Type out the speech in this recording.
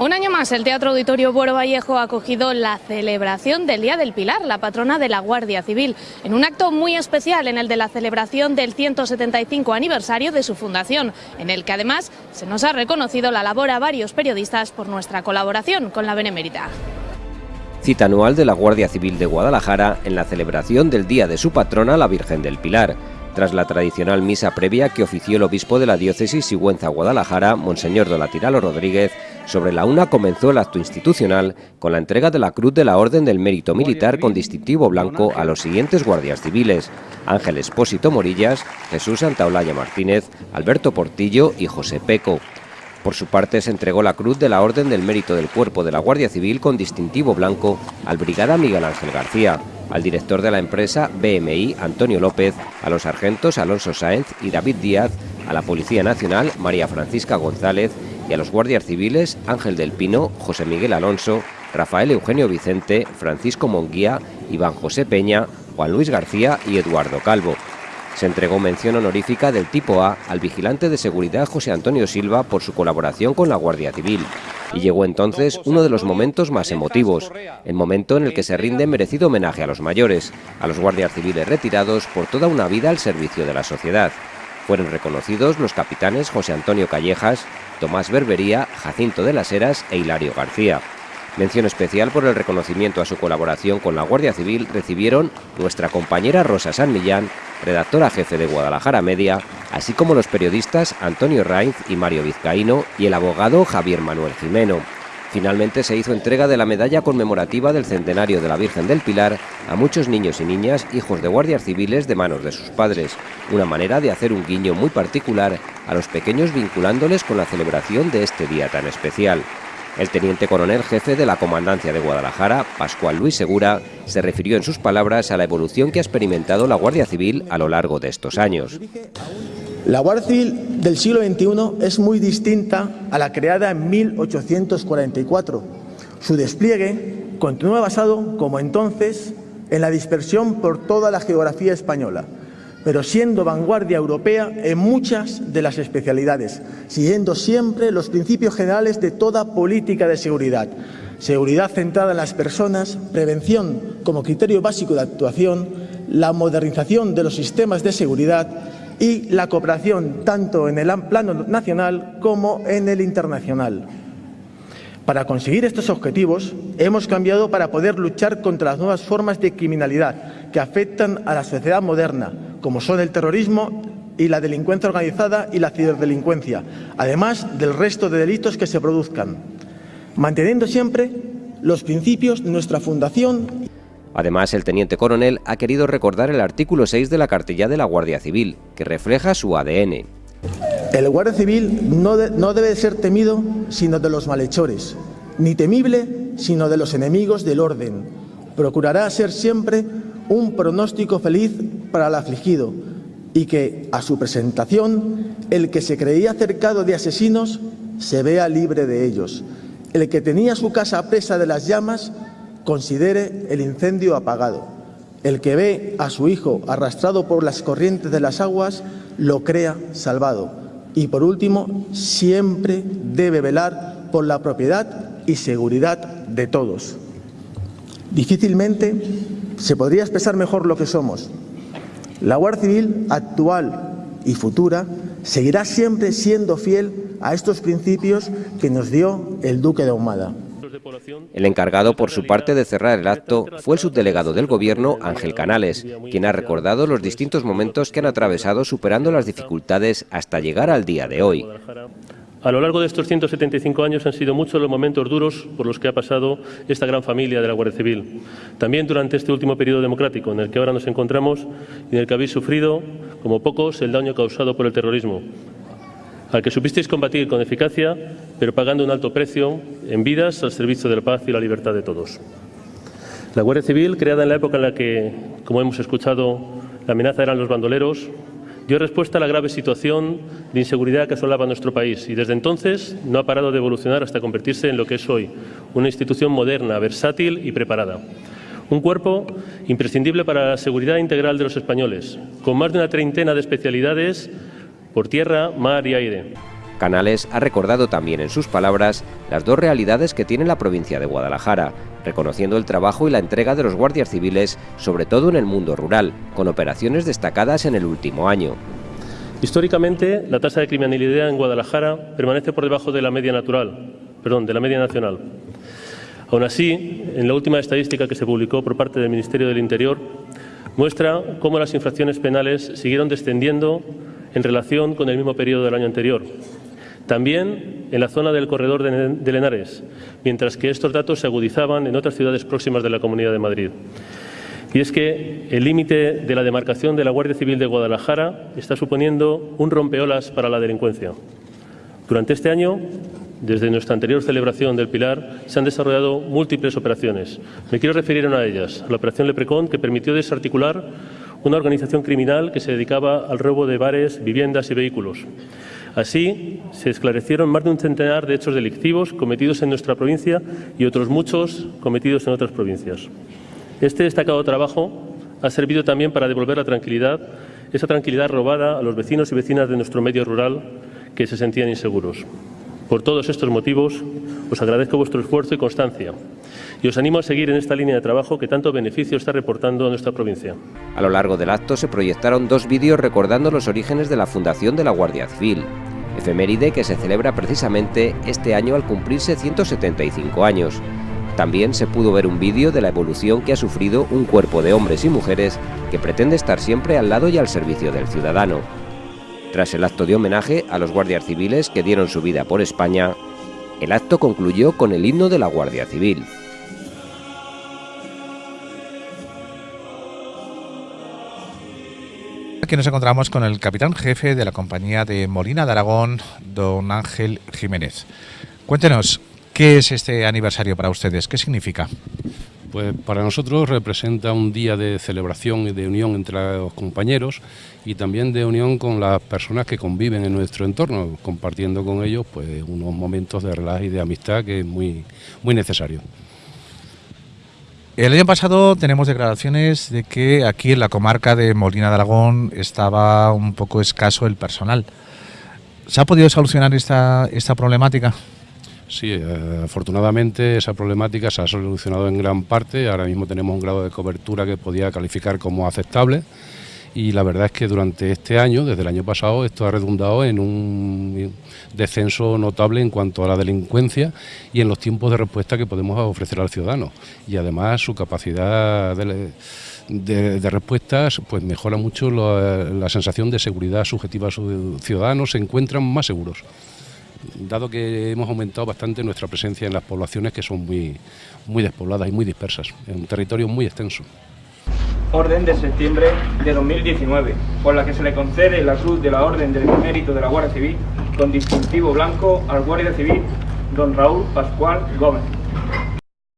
Un año más, el Teatro Auditorio Buero Vallejo ha acogido la celebración del Día del Pilar, la patrona de la Guardia Civil, en un acto muy especial en el de la celebración del 175 aniversario de su fundación, en el que además se nos ha reconocido la labor a varios periodistas por nuestra colaboración con la Benemérita. Cita anual de la Guardia Civil de Guadalajara en la celebración del Día de su patrona, la Virgen del Pilar tras la tradicional misa previa que ofició el obispo de la diócesis Sigüenza-Guadalajara, Monseñor Dolatiralo Rodríguez, sobre la una comenzó el acto institucional con la entrega de la Cruz de la Orden del Mérito Militar con distintivo blanco a los siguientes guardias civiles, Ángel Espósito Morillas, Jesús Santaolalla Martínez, Alberto Portillo y José Peco. Por su parte, se entregó la Cruz de la Orden del Mérito del Cuerpo de la Guardia Civil con distintivo blanco al Brigada Miguel Ángel García, al director de la empresa BMI, Antonio López, a los sargentos Alonso Sáenz y David Díaz, a la Policía Nacional, María Francisca González, y a los guardias civiles Ángel del Pino, José Miguel Alonso, Rafael Eugenio Vicente, Francisco Monguía, Iván José Peña, Juan Luis García y Eduardo Calvo. Se entregó mención honorífica del tipo A al vigilante de seguridad José Antonio Silva por su colaboración con la Guardia Civil. Y llegó entonces uno de los momentos más emotivos, el momento en el que se rinde merecido homenaje a los mayores, a los guardias civiles retirados por toda una vida al servicio de la sociedad. Fueron reconocidos los capitanes José Antonio Callejas, Tomás Berbería, Jacinto de las Heras e Hilario García. Mención especial por el reconocimiento a su colaboración con la Guardia Civil recibieron nuestra compañera Rosa San Millán, redactora jefe de Guadalajara Media, así como los periodistas Antonio Rainz y Mario Vizcaíno y el abogado Javier Manuel Jimeno. Finalmente se hizo entrega de la medalla conmemorativa del centenario de la Virgen del Pilar a muchos niños y niñas hijos de guardias civiles de manos de sus padres, una manera de hacer un guiño muy particular a los pequeños vinculándoles con la celebración de este día tan especial. El teniente coronel jefe de la Comandancia de Guadalajara, Pascual Luis Segura, se refirió en sus palabras a la evolución que ha experimentado la Guardia Civil a lo largo de estos años. La Guardia Civil del siglo XXI es muy distinta a la creada en 1844. Su despliegue continúa basado, como entonces, en la dispersión por toda la geografía española, pero siendo vanguardia europea en muchas de las especialidades, siguiendo siempre los principios generales de toda política de seguridad. Seguridad centrada en las personas, prevención como criterio básico de actuación, la modernización de los sistemas de seguridad y la cooperación tanto en el plano nacional como en el internacional. Para conseguir estos objetivos hemos cambiado para poder luchar contra las nuevas formas de criminalidad que afectan a la sociedad moderna, como son el terrorismo y la delincuencia organizada y la ciberdelincuencia, además del resto de delitos que se produzcan, manteniendo siempre los principios de nuestra fundación. Además, el teniente coronel ha querido recordar el artículo 6 de la cartilla de la Guardia Civil, que refleja su ADN. El Guardia Civil no, no debe ser temido sino de los malhechores, ni temible sino de los enemigos del orden. Procurará ser siempre un pronóstico feliz para el afligido y que, a su presentación, el que se creía cercado de asesinos se vea libre de ellos. El que tenía su casa presa de las llamas considere el incendio apagado. El que ve a su hijo arrastrado por las corrientes de las aguas lo crea salvado. Y por último, siempre debe velar por la propiedad y seguridad de todos. Difícilmente se podría expresar mejor lo que somos. La Guardia Civil actual y futura seguirá siempre siendo fiel a estos principios que nos dio el Duque de Ahumada. El encargado, por su parte, de cerrar el acto fue el subdelegado del Gobierno, Ángel Canales, quien ha recordado los distintos momentos que han atravesado superando las dificultades hasta llegar al día de hoy. A lo largo de estos 175 años han sido muchos los momentos duros por los que ha pasado esta gran familia de la Guardia Civil. También durante este último periodo democrático en el que ahora nos encontramos y en el que habéis sufrido, como pocos, el daño causado por el terrorismo, al que supisteis combatir con eficacia, pero pagando un alto precio en vidas al servicio de la paz y la libertad de todos. La Guardia Civil, creada en la época en la que, como hemos escuchado, la amenaza eran los bandoleros, dio respuesta a la grave situación de inseguridad que asolaba nuestro país y desde entonces no ha parado de evolucionar hasta convertirse en lo que es hoy, una institución moderna, versátil y preparada. Un cuerpo imprescindible para la seguridad integral de los españoles, con más de una treintena de especialidades por tierra, mar y aire. Canales ha recordado también en sus palabras las dos realidades que tiene la provincia de Guadalajara, reconociendo el trabajo y la entrega de los guardias civiles, sobre todo en el mundo rural, con operaciones destacadas en el último año. Históricamente, la tasa de criminalidad en Guadalajara permanece por debajo de la media natural, perdón, de la media nacional. Aún así, en la última estadística que se publicó por parte del Ministerio del Interior, muestra cómo las infracciones penales siguieron descendiendo en relación con el mismo periodo del año anterior. También en la zona del corredor de Lenares, mientras que estos datos se agudizaban en otras ciudades próximas de la Comunidad de Madrid. Y es que el límite de la demarcación de la Guardia Civil de Guadalajara está suponiendo un rompeolas para la delincuencia. Durante este año, desde nuestra anterior celebración del Pilar, se han desarrollado múltiples operaciones. Me quiero referir a una de ellas, la Operación Leprecon, que permitió desarticular una organización criminal que se dedicaba al robo de bares, viviendas y vehículos. Así, se esclarecieron más de un centenar de hechos delictivos cometidos en nuestra provincia y otros muchos cometidos en otras provincias. Este destacado trabajo ha servido también para devolver la tranquilidad, esa tranquilidad robada a los vecinos y vecinas de nuestro medio rural que se sentían inseguros. Por todos estos motivos, os agradezco vuestro esfuerzo y constancia y os animo a seguir en esta línea de trabajo que tanto beneficio está reportando a nuestra provincia. A lo largo del acto se proyectaron dos vídeos recordando los orígenes de la fundación de la Guardia Civil, efeméride que se celebra precisamente este año al cumplirse 175 años. También se pudo ver un vídeo de la evolución que ha sufrido un cuerpo de hombres y mujeres que pretende estar siempre al lado y al servicio del ciudadano. Tras el acto de homenaje a los guardias civiles que dieron su vida por España, el acto concluyó con el himno de la Guardia Civil. Aquí nos encontramos con el capitán jefe de la compañía de Molina de Aragón, don Ángel Jiménez. Cuéntenos, ¿qué es este aniversario para ustedes? ¿Qué significa? Pues para nosotros representa un día de celebración y de unión entre los compañeros y también de unión con las personas que conviven en nuestro entorno, compartiendo con ellos pues unos momentos de relax y de amistad que es muy, muy necesario. El año pasado tenemos declaraciones de que aquí en la comarca de Molina de Aragón estaba un poco escaso el personal. ¿Se ha podido solucionar esta, esta problemática? Sí, eh, afortunadamente esa problemática se ha solucionado en gran parte. Ahora mismo tenemos un grado de cobertura que podía calificar como aceptable y la verdad es que durante este año, desde el año pasado, esto ha redundado en un descenso notable en cuanto a la delincuencia y en los tiempos de respuesta que podemos ofrecer al ciudadano. Y además su capacidad de, respuestas pues mejora mucho la, sensación de seguridad subjetiva a sus ciudadanos, se encuentran más seguros dado que hemos aumentado bastante nuestra presencia en las poblaciones que son muy, muy despobladas y muy dispersas, en un territorio muy extenso orden de septiembre de 2019, por la que se le concede la Cruz de la Orden del Mérito de la Guardia Civil con distintivo blanco al Guardia Civil don Raúl Pascual Gómez.